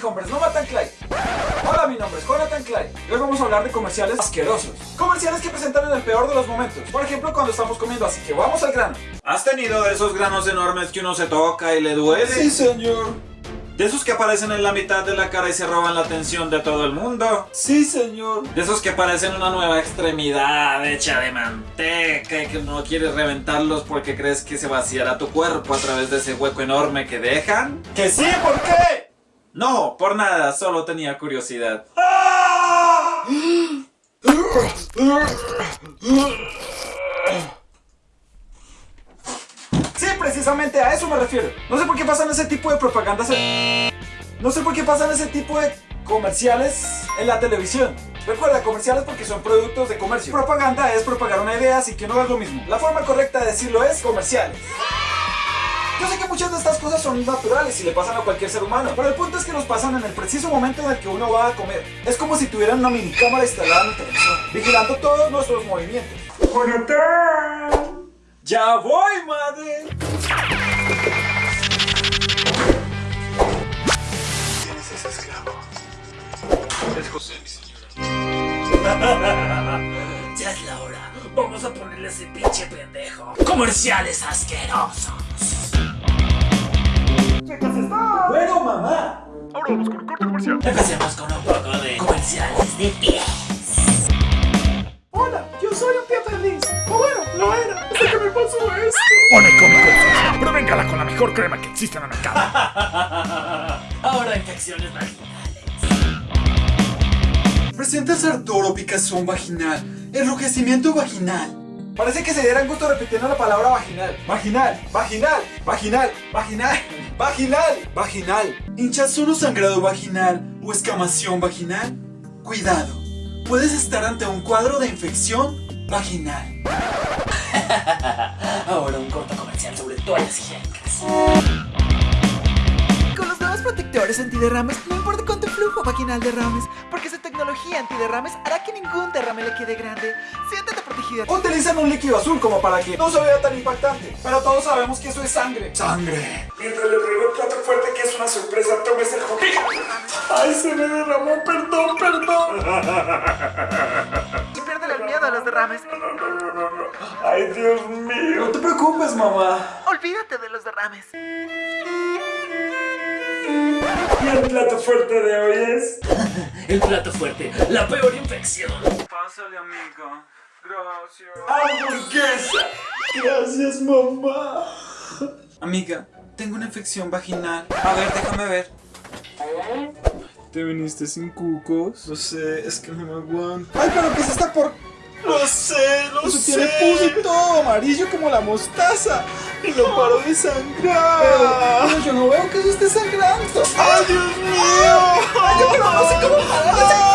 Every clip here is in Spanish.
hombres, no matan Clay. Hola, mi nombre es Jonathan Clay. Hoy vamos a hablar de comerciales asquerosos. Comerciales que presentan en el peor de los momentos. Por ejemplo, cuando estamos comiendo, así que vamos al grano. ¿Has tenido de esos granos enormes que uno se toca y le duele? señor. ¿De esos que aparecen en la mitad de la cara y se roban la atención de todo el mundo? Sí, señor. De esos que parecen una nueva extremidad hecha de manteca y que no quieres reventarlos porque crees que se vaciará tu cuerpo a través de ese hueco enorme que dejan? ¿Que sí? ¿Por qué? No, por nada, solo tenía curiosidad. Sí, precisamente a eso me refiero. No sé por qué pasan ese tipo de propagandas. No sé por qué pasan ese tipo de comerciales en la televisión. Recuerda, comerciales porque son productos de comercio. Propaganda es propagar una idea, así que no es lo mismo. La forma correcta de decirlo es comerciales. Yo sé que muchas de estas cosas son naturales y le pasan a cualquier ser humano, pero el punto es que nos pasan en el preciso momento en el que uno va a comer. Es como si tuvieran una mini cámara instalada en el televisor, vigilando todos nuestros movimientos. ¡Ya voy, madre! ¿Quién es ese esclavo? Es José, mi señora. Ya es la hora. Vamos a ponerle ese pinche pendejo. Comerciales asquerosos. Bueno, mamá. Ahora vamos con un corte comercial. Empecemos con un poco de comerciales de pies. Hola, yo soy un pie feliz. O bueno, lo era. Hasta que me pasó esto. Pone cómico, provéngala con la mejor crema que existe en el mercado. Ahora infecciones vaginales. Presentas Arturo picazón vaginal, enrojecimiento vaginal. Parece que se dieran gusto repitiendo la palabra vaginal. Vaginal, vaginal, vaginal, vaginal, vaginal, vaginal. hinchazón o sangrado vaginal o escamación vaginal. Cuidado, puedes estar ante un cuadro de infección vaginal. Ahora un corto comercial sobre toallas higiénicas. Con los nuevos protectores antiderrames, no importa cuánto flujo vaginal derrames, porque esa tecnología antiderrames hará que ningún derrame le quede grande. Siéntate protegida. Utilizan un líquido azul como para que no se vea tan impactante. Pero todos sabemos que eso es sangre. Sangre. Mientras le traigo el plato fuerte que es una sorpresa, tomes el juguete. Ay, se me derramó, perdón, perdón. Y pierde el miedo a los derrames. Ay, Dios mío. No te preocupes, mamá. Olvídate de los derrames. Y el plato fuerte de hoy es... El plato fuerte, la peor infección. Pásale, amigo. Gracias. ¡Hamburguesa! Gracias, mamá. Amiga, tengo una infección vaginal. A ver, déjame ver. ¿Te viniste sin cucos? No sé, es que no me aguanto. ¡Ay, pero qué es esta por...! Lo sé, lo sé. tiene pus y todo, amarillo como la mostaza. Y no paro de sangrar. Pero, yo no veo que se esté sangrando. ¡Ay, Dios mío! ¡Ay, yo no sé cómo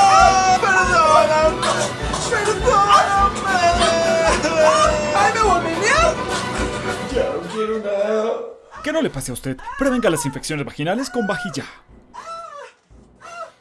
Que no le pase a usted. Prevenga las infecciones vaginales con vajilla.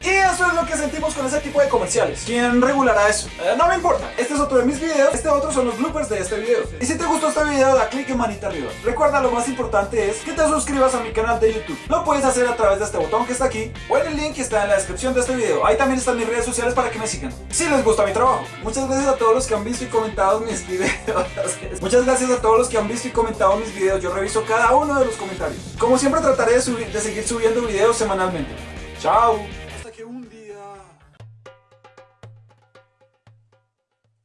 Y eso es lo que sentimos con ese tipo de comerciales. ¿Quién regulará eso? Eh, no me importa. Este es otro de mis videos. Este otro son los bloopers de este video. Y si te gustó este video, da clic en manita arriba. Recuerda, lo más importante es que te suscribas a mi canal de YouTube. Lo puedes hacer a través de este botón que está aquí o en el link que está en la descripción de este video. Ahí también están mis redes sociales para que me sigan. Si les gusta mi trabajo. Muchas gracias a todos los que han visto y comentado mis videos. Muchas gracias a todos los que han visto y comentado mis videos. Yo reviso cada uno de los comentarios. Como siempre trataré de, subir- de seguir subiendo videos semanalmente. Chao.